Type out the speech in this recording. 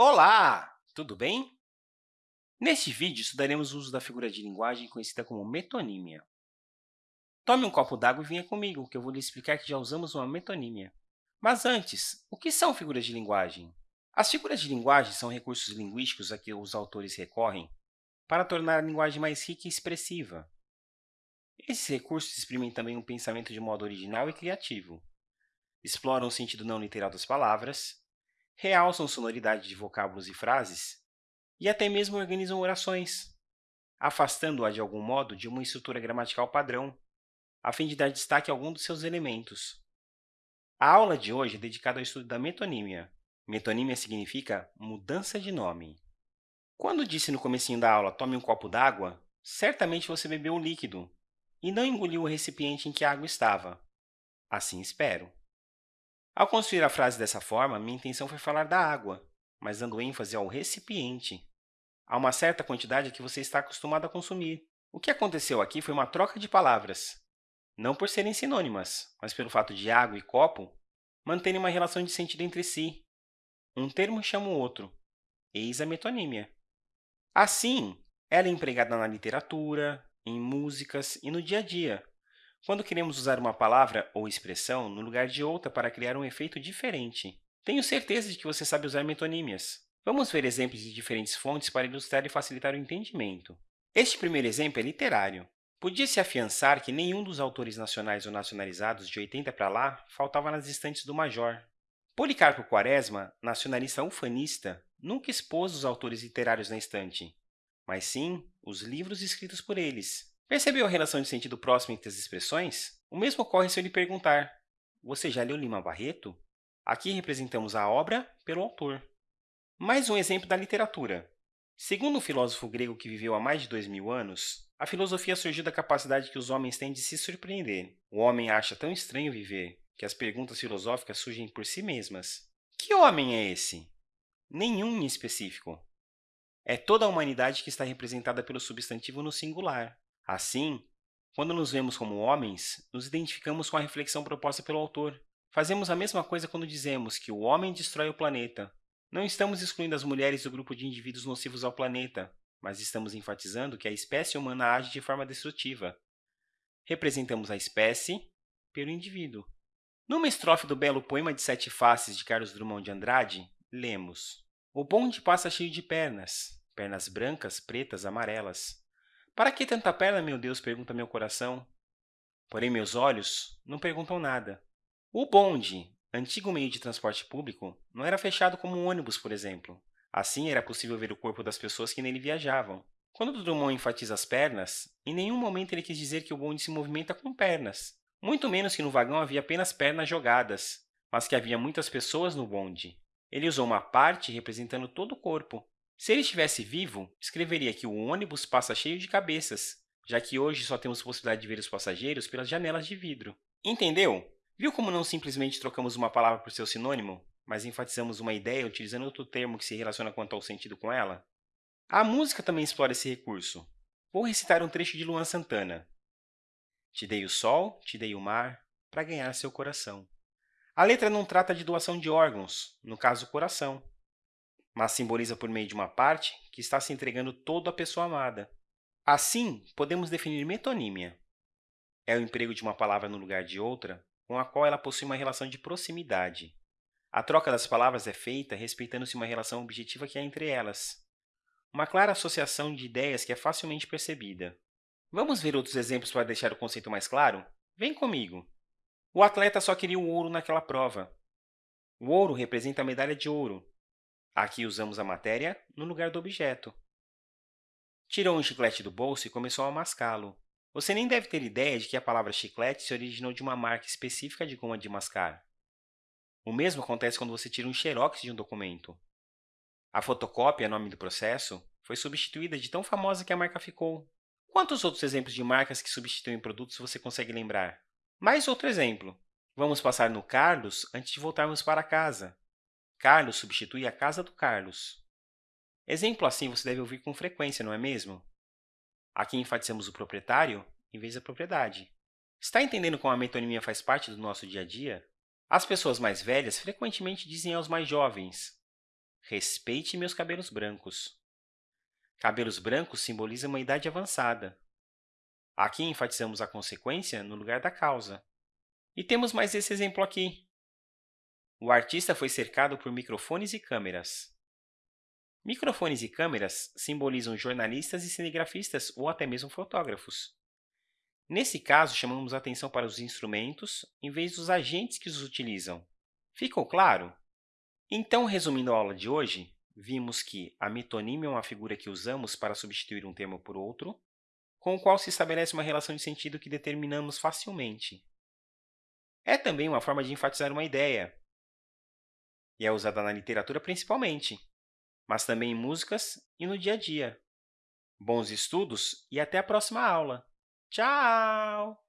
Olá! Tudo bem? Neste vídeo, estudaremos o uso da figura de linguagem conhecida como metonímia. Tome um copo d'água e venha comigo, que eu vou lhe explicar que já usamos uma metonímia. Mas antes, o que são figuras de linguagem? As figuras de linguagem são recursos linguísticos a que os autores recorrem para tornar a linguagem mais rica e expressiva. Esses recursos exprimem também um pensamento de modo original e criativo. Exploram o sentido não literal das palavras, realçam sonoridade de vocábulos e frases e até mesmo organizam orações, afastando-a de algum modo de uma estrutura gramatical padrão, a fim de dar destaque a algum dos seus elementos. A aula de hoje é dedicada ao estudo da metonímia. Metonímia significa mudança de nome. Quando disse no comecinho da aula, tome um copo d'água, certamente você bebeu o líquido e não engoliu o recipiente em que a água estava. Assim espero. Ao construir a frase dessa forma, minha intenção foi falar da água, mas dando ênfase ao recipiente. Há uma certa quantidade que você está acostumado a consumir. O que aconteceu aqui foi uma troca de palavras, não por serem sinônimas, mas pelo fato de água e copo manterem uma relação de sentido entre si. Um termo chama o outro. Eis a metonímia. Assim, ela é empregada na literatura, em músicas e no dia a dia, quando queremos usar uma palavra ou expressão no lugar de outra para criar um efeito diferente. Tenho certeza de que você sabe usar metonímias. Vamos ver exemplos de diferentes fontes para ilustrar e facilitar o entendimento. Este primeiro exemplo é literário. Podia-se afiançar que nenhum dos autores nacionais ou nacionalizados de 80 para lá faltava nas estantes do Major. Policarpo Quaresma, nacionalista ufanista, nunca expôs os autores literários na estante, mas sim os livros escritos por eles. Percebeu a relação de sentido próximo entre as expressões? O mesmo ocorre se eu lhe perguntar, você já leu Lima Barreto? Aqui representamos a obra pelo autor. Mais um exemplo da literatura. Segundo um filósofo grego que viveu há mais de dois mil anos, a filosofia surgiu da capacidade que os homens têm de se surpreender. O homem acha tão estranho viver que as perguntas filosóficas surgem por si mesmas. Que homem é esse? Nenhum em específico. É toda a humanidade que está representada pelo substantivo no singular. Assim, quando nos vemos como homens, nos identificamos com a reflexão proposta pelo autor. Fazemos a mesma coisa quando dizemos que o homem destrói o planeta. Não estamos excluindo as mulheres do grupo de indivíduos nocivos ao planeta, mas estamos enfatizando que a espécie humana age de forma destrutiva. Representamos a espécie pelo indivíduo. Numa estrofe do belo poema de Sete Faces de Carlos Drummond de Andrade, lemos O bonde passa cheio de pernas, pernas brancas, pretas, amarelas. Para que tanta perna, meu Deus? pergunta meu coração. Porém, meus olhos não perguntam nada. O bonde, antigo meio de transporte público, não era fechado como um ônibus, por exemplo. Assim, era possível ver o corpo das pessoas que nele viajavam. Quando Drummond enfatiza as pernas, em nenhum momento ele quis dizer que o bonde se movimenta com pernas, muito menos que no vagão havia apenas pernas jogadas, mas que havia muitas pessoas no bonde. Ele usou uma parte representando todo o corpo, se ele estivesse vivo, escreveria que o ônibus passa cheio de cabeças, já que hoje só temos possibilidade de ver os passageiros pelas janelas de vidro. Entendeu? Viu como não simplesmente trocamos uma palavra por seu sinônimo, mas enfatizamos uma ideia utilizando outro termo que se relaciona quanto ao sentido com ela? A música também explora esse recurso. Vou recitar um trecho de Luan Santana. Te dei o sol, te dei o mar, para ganhar seu coração. A letra não trata de doação de órgãos, no caso, coração, mas simboliza por meio de uma parte que está se entregando todo à pessoa amada. Assim, podemos definir metonímia. É o emprego de uma palavra no lugar de outra, com a qual ela possui uma relação de proximidade. A troca das palavras é feita respeitando-se uma relação objetiva que há entre elas, uma clara associação de ideias que é facilmente percebida. Vamos ver outros exemplos para deixar o conceito mais claro? Vem comigo! O atleta só queria o ouro naquela prova. O ouro representa a medalha de ouro, Aqui usamos a matéria no lugar do objeto. Tirou um chiclete do bolso e começou a mascá-lo. Você nem deve ter ideia de que a palavra chiclete se originou de uma marca específica de goma de mascar. O mesmo acontece quando você tira um xerox de um documento. A fotocópia, nome do processo, foi substituída de tão famosa que a marca ficou. Quantos outros exemplos de marcas que substituem produtos você consegue lembrar? Mais outro exemplo. Vamos passar no Carlos antes de voltarmos para casa. Carlos substitui a casa do Carlos. Exemplo assim você deve ouvir com frequência, não é mesmo? Aqui enfatizamos o proprietário em vez da propriedade. Está entendendo como a metonimia faz parte do nosso dia a dia? As pessoas mais velhas frequentemente dizem aos mais jovens Respeite meus cabelos brancos. Cabelos brancos simbolizam uma idade avançada. Aqui enfatizamos a consequência no lugar da causa. E temos mais esse exemplo aqui. O artista foi cercado por microfones e câmeras. Microfones e câmeras simbolizam jornalistas e cinegrafistas ou até mesmo fotógrafos. Nesse caso, chamamos atenção para os instrumentos em vez dos agentes que os utilizam. Ficou claro? Então, resumindo a aula de hoje, vimos que a metonímia é uma figura que usamos para substituir um termo por outro, com o qual se estabelece uma relação de sentido que determinamos facilmente. É também uma forma de enfatizar uma ideia, e é usada na literatura principalmente, mas também em músicas e no dia a dia. Bons estudos e até a próxima aula! Tchau!